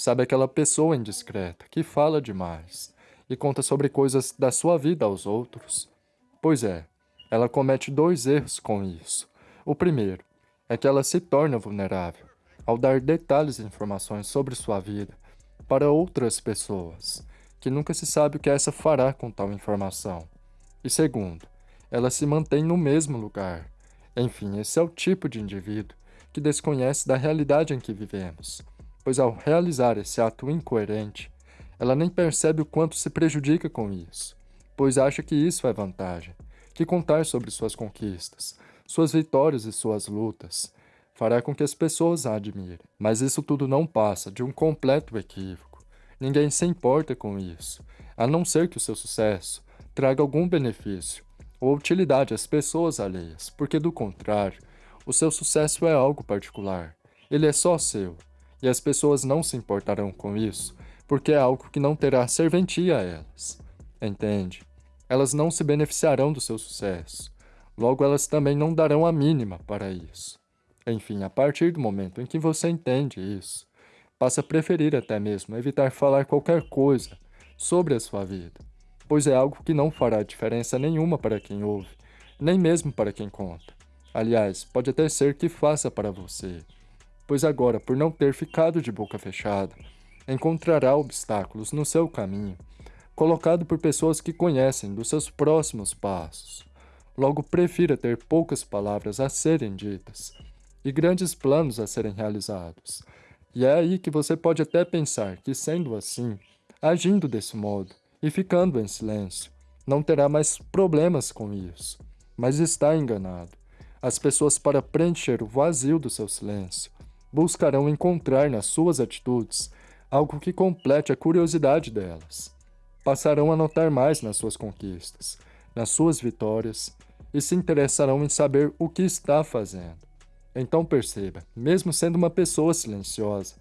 Sabe aquela pessoa indiscreta que fala demais e conta sobre coisas da sua vida aos outros? Pois é, ela comete dois erros com isso. O primeiro é que ela se torna vulnerável ao dar detalhes e informações sobre sua vida para outras pessoas, que nunca se sabe o que essa fará com tal informação. E segundo, ela se mantém no mesmo lugar. Enfim, esse é o tipo de indivíduo que desconhece da realidade em que vivemos, pois ao realizar esse ato incoerente, ela nem percebe o quanto se prejudica com isso, pois acha que isso é vantagem, que contar sobre suas conquistas, suas vitórias e suas lutas fará com que as pessoas a admirem. Mas isso tudo não passa de um completo equívoco. Ninguém se importa com isso, a não ser que o seu sucesso traga algum benefício ou utilidade às pessoas alheias, porque do contrário, o seu sucesso é algo particular. Ele é só seu, e as pessoas não se importarão com isso, porque é algo que não terá serventia a elas. Entende? Elas não se beneficiarão do seu sucesso. Logo, elas também não darão a mínima para isso. Enfim, a partir do momento em que você entende isso, passa a preferir até mesmo evitar falar qualquer coisa sobre a sua vida, pois é algo que não fará diferença nenhuma para quem ouve, nem mesmo para quem conta. Aliás, pode até ser que faça para você, pois agora, por não ter ficado de boca fechada, encontrará obstáculos no seu caminho, colocado por pessoas que conhecem dos seus próximos passos. Logo, prefira ter poucas palavras a serem ditas e grandes planos a serem realizados. E é aí que você pode até pensar que, sendo assim, agindo desse modo e ficando em silêncio, não terá mais problemas com isso. Mas está enganado. As pessoas, para preencher o vazio do seu silêncio, buscarão encontrar nas suas atitudes algo que complete a curiosidade delas. Passarão a notar mais nas suas conquistas, nas suas vitórias, e se interessarão em saber o que está fazendo. Então perceba, mesmo sendo uma pessoa silenciosa,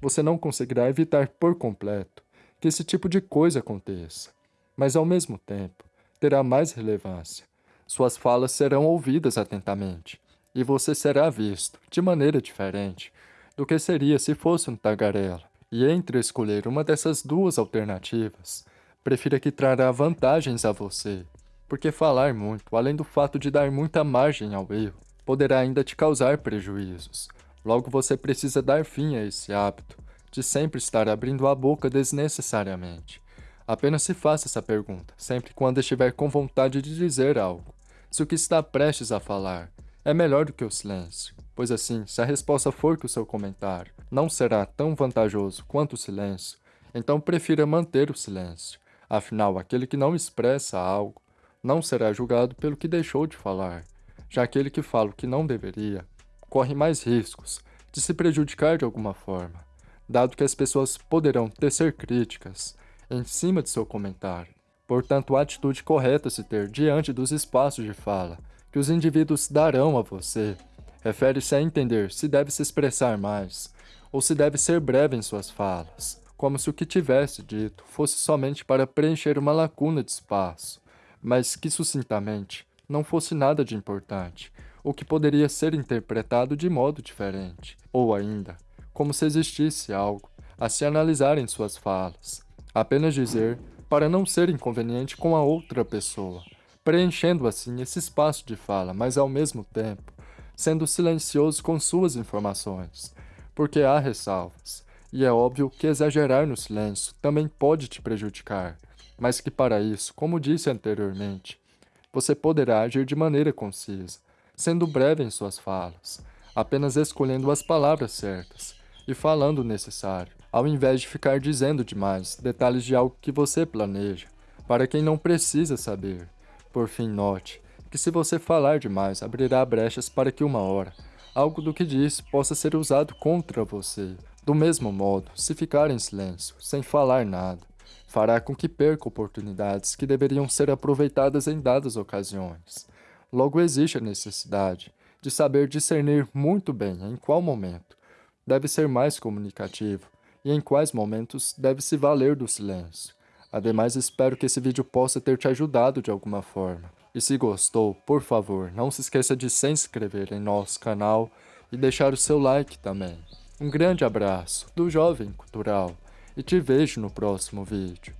você não conseguirá evitar por completo que esse tipo de coisa aconteça, mas ao mesmo tempo terá mais relevância suas falas serão ouvidas atentamente, e você será visto de maneira diferente do que seria se fosse um tagarela. E entre escolher uma dessas duas alternativas, prefira que trará vantagens a você, porque falar muito, além do fato de dar muita margem ao erro, poderá ainda te causar prejuízos. Logo você precisa dar fim a esse hábito de sempre estar abrindo a boca desnecessariamente. Apenas se faça essa pergunta, sempre quando estiver com vontade de dizer algo se o que está prestes a falar é melhor do que o silêncio, pois assim, se a resposta for que o seu comentário não será tão vantajoso quanto o silêncio, então prefira manter o silêncio. Afinal, aquele que não expressa algo não será julgado pelo que deixou de falar, já aquele que fala o que não deveria corre mais riscos de se prejudicar de alguma forma, dado que as pessoas poderão tecer críticas em cima de seu comentário Portanto, a atitude correta a se ter diante dos espaços de fala que os indivíduos darão a você refere-se a entender se deve se expressar mais ou se deve ser breve em suas falas, como se o que tivesse dito fosse somente para preencher uma lacuna de espaço, mas que sucintamente não fosse nada de importante, ou que poderia ser interpretado de modo diferente, ou ainda, como se existisse algo a se analisar em suas falas. Apenas dizer para não ser inconveniente com a outra pessoa, preenchendo assim esse espaço de fala, mas ao mesmo tempo sendo silencioso com suas informações, porque há ressalvas, e é óbvio que exagerar no silêncio também pode te prejudicar, mas que para isso, como disse anteriormente, você poderá agir de maneira concisa, sendo breve em suas falas, apenas escolhendo as palavras certas e falando o necessário, ao invés de ficar dizendo demais detalhes de algo que você planeja, para quem não precisa saber. Por fim, note que se você falar demais, abrirá brechas para que uma hora, algo do que disse possa ser usado contra você. Do mesmo modo, se ficar em silêncio, sem falar nada, fará com que perca oportunidades que deveriam ser aproveitadas em dadas ocasiões. Logo existe a necessidade de saber discernir muito bem em qual momento deve ser mais comunicativo e em quais momentos deve se valer do silêncio. Ademais, espero que esse vídeo possa ter te ajudado de alguma forma. E se gostou, por favor, não se esqueça de se inscrever em nosso canal e deixar o seu like também. Um grande abraço do Jovem Cultural e te vejo no próximo vídeo.